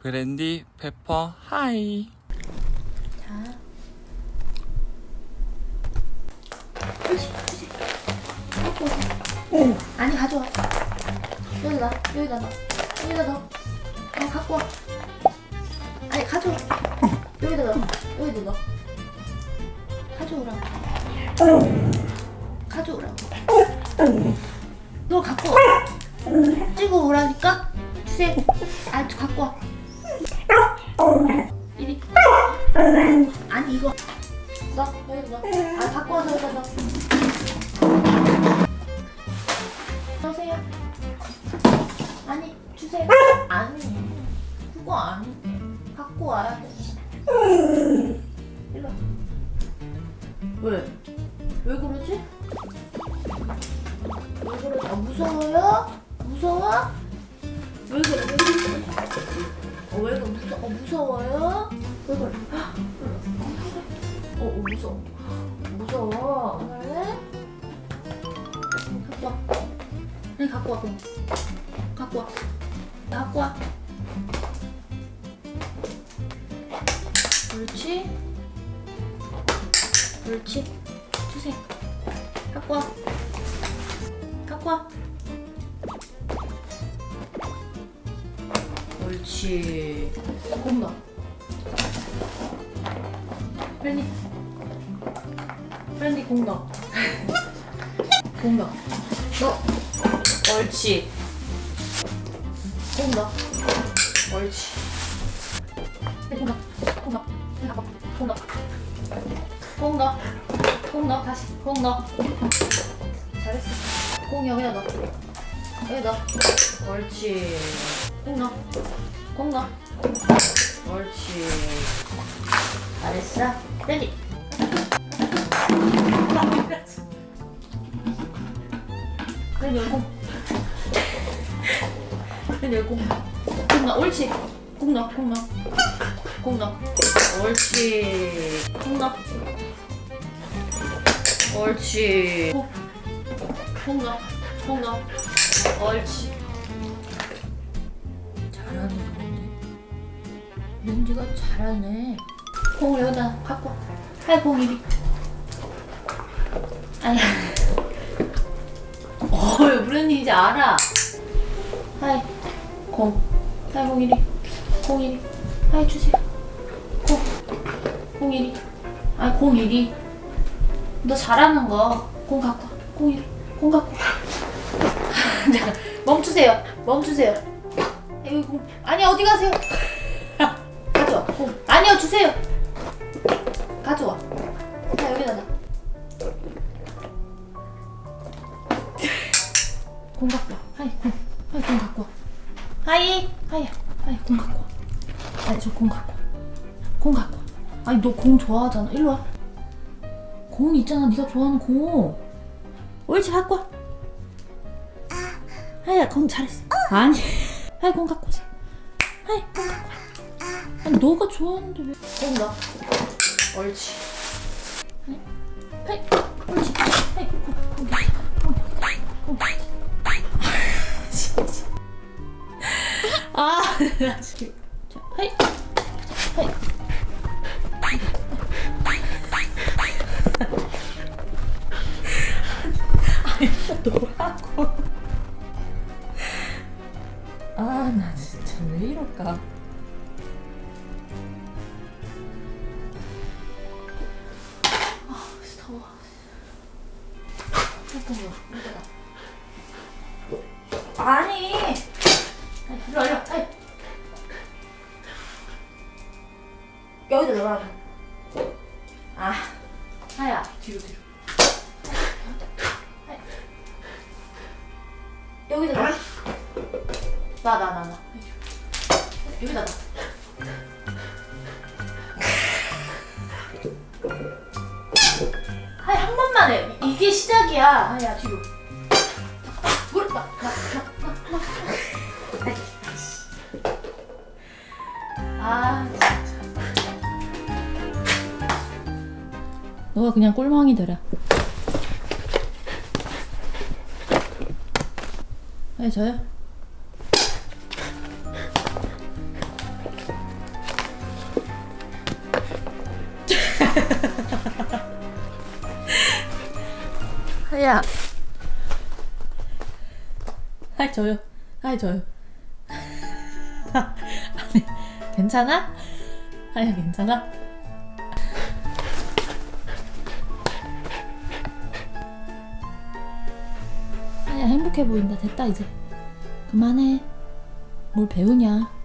브랜디 페퍼 하이 자. 오세요. 아니, 가져와. 여기다, 여기다 넣어. 여기다 넣어. 어, 갖고 와. 아니, 가져와. 여기다 넣어. 여기다 넣어. 가져오라고. 가져오라고. 너 갖고 와. 찍어 오라니까? 주세요. 아, 갖고 와. 아니 이거 너 여기 넣어 아 갖고 와서 여기다 넣어 넣으세요 아니 주세요 아니 그거 아닌데 갖고 와야 돼 일로 와. 왜? 왜 그러지? 왜 그러지? 아 무서워요? 무서워? 왜 그래? 어, 왜 그래? 무서, 어, 무서워요? 왜 그래? 어, 어 무서워. 무서워. 왜? 갖고 와. 네, 갖고 와, 그럼. 갖고 와. 갖고 와. 옳지. 옳지. 주세요. 갖고 와. 갖고 와. 옳지. 곰다. brandy. brandy 공 넣어. 공 넣어. 넣어. 옳지. 공 넣어. 옳지. 네, 공 넣어. 공 넣어. 네, 가봐. 공 넣어. 공 넣어. 공 넣어. 다시. 공 넣어. 잘했어. 공 여기다 넣어. 여기 넣어. 옳지. 공 넣어. 공 넣어. 옳지. 잘했어. ready. 레디 열공. 레디 열공. 옳지. 공 넣어. 공 넣어. 공 넣어. 옳지. 공 넣어. 옳지. 공. 공 넣어. 공 넣어. 옳지. 렌지가 잘하네. 공을 여기다 갖고 와. 하이 공 이리. 아니. 어이 브랜디 이제 알아. 하이 공. 하이 공 이리. 공 이리. 하이 주세요. 공. 공 이리. 아니 공 이리. 너 잘하는 거. 공 갖고 와. 공 이리. 공 갖고 멈추세요. 멈추세요. 여기 공. 아니 어디 가세요? 가져와. 공. 아니요 주세요. 가져와. 자 여기다 놔. 공 갖고 와. 하이 공. 하이 공 갖고 와. 하이 하이야. 하이 공 갖고 와. 아니 저 공 갖고 와. 공 갖고 와. 아니 너 공 좋아하잖아. 일로 와. 공 있잖아. 네가 좋아하는 공. 옳지 갖고 와. 하이야 공 잘했어. 아니. 하이 공 갖고 오세요. 하이 공 갖고 와. 아니 너가 좋아하는데 왜? 공 넣어. 옳지. 하이, 하이, 옳지. 공, 공, 공, 공, 공. 진짜. 아. 자, 하이. 아니, 너라고. 아, 나 진짜 왜 이럴까? 더워. 잠깐만, 이거다. 아니. 일로 와, 일로. 여기다 넣으라고. 아, 하야, 뒤로, 뒤로. 여기다 넣어. 나, 나, 나, 나. 여기다 넣어. 번만 해. 이게 시작이야. 하이야 뒤로. 물, 나, 나. 아 진짜. 너가 그냥 꼴망이 되라. 네 저요. 하야. 하이 줘요. 하이 줘요. 아니, 괜찮아? 하야 괜찮아? 하야 행복해 보인다. 됐다 이제. 그만해. 뭘 배우냐?